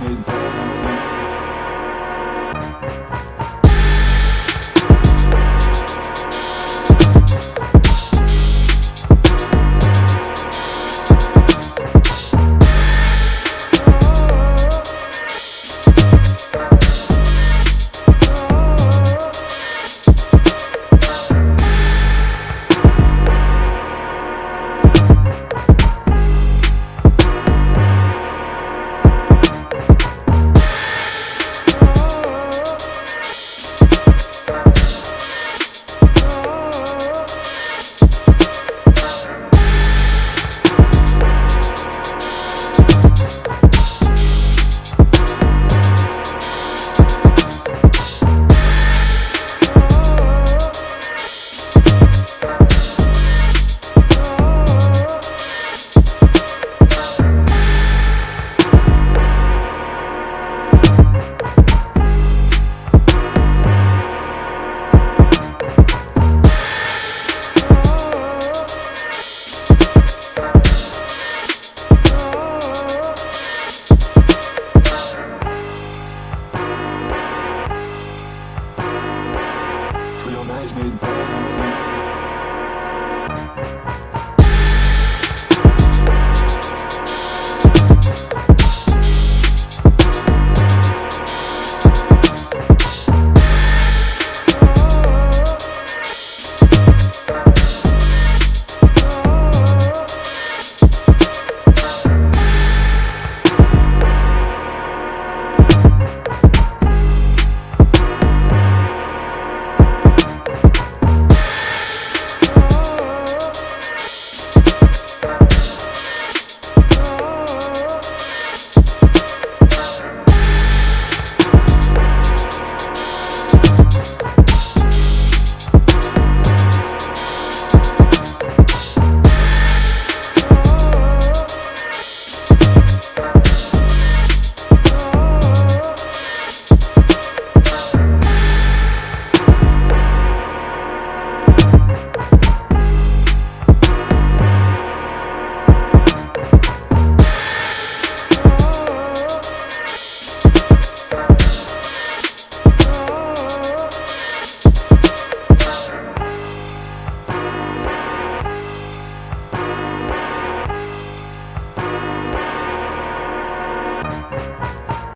there's no management.